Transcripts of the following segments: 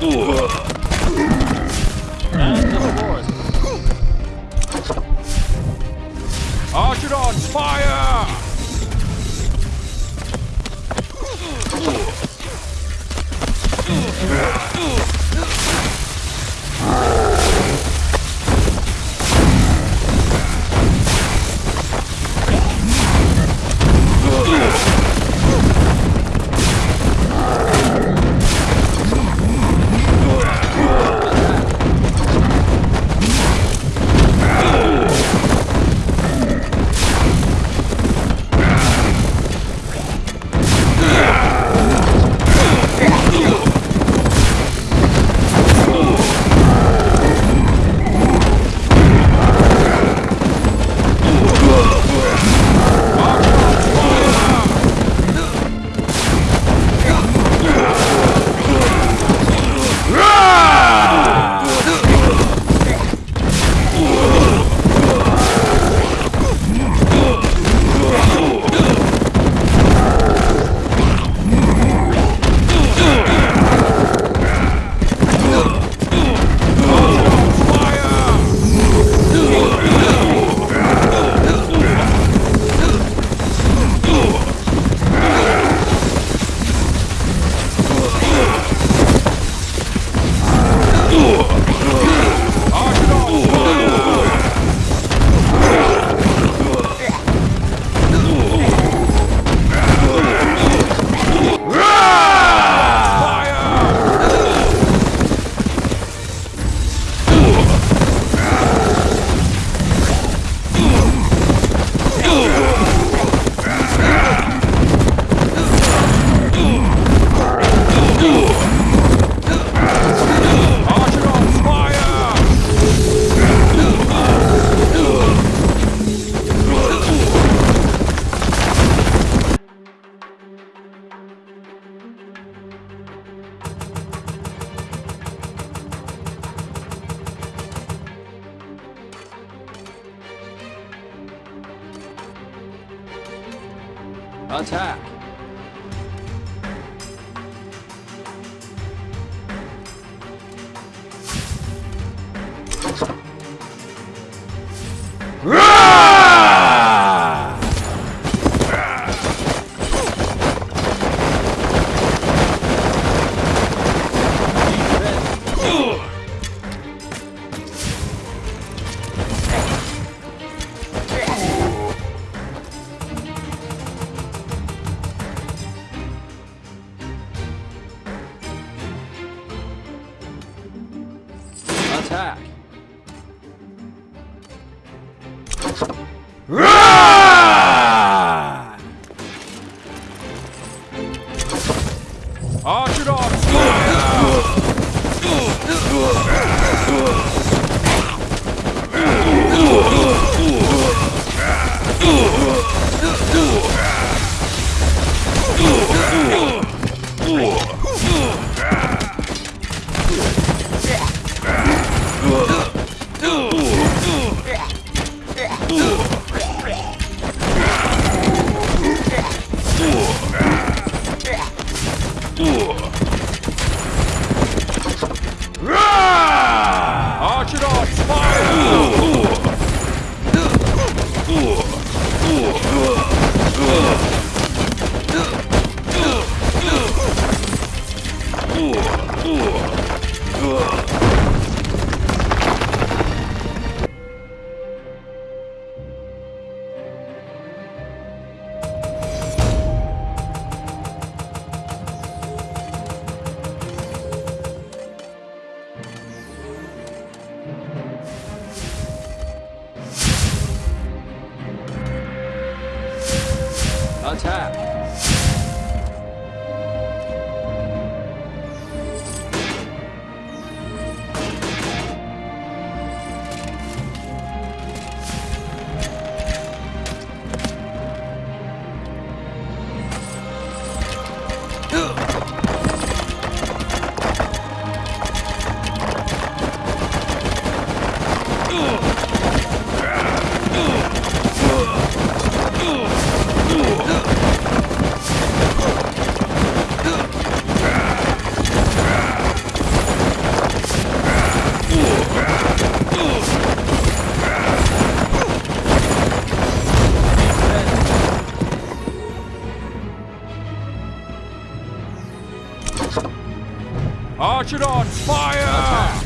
Eduardo. Attack! Attack! Attack! Archidons, fire!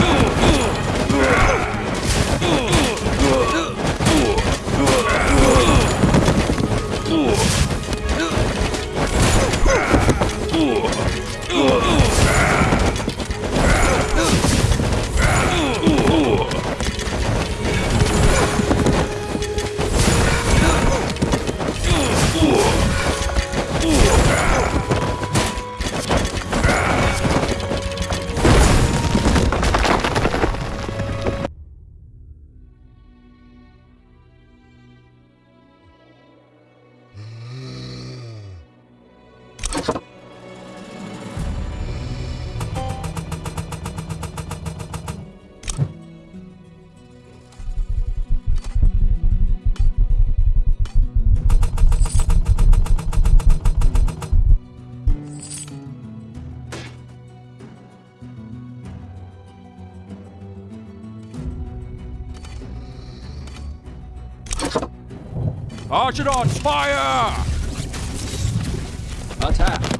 Archidons, fire! Attack!